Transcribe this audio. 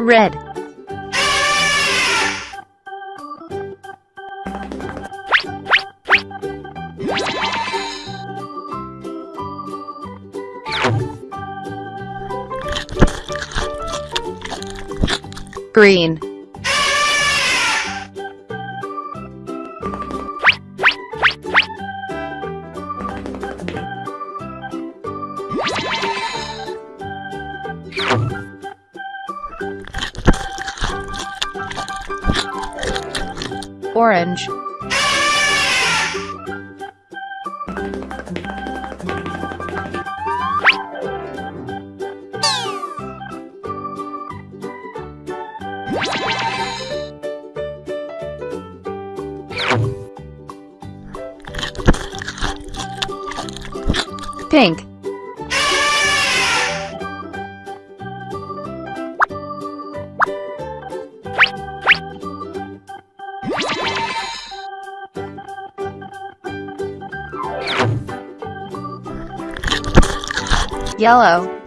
red, green, yellow,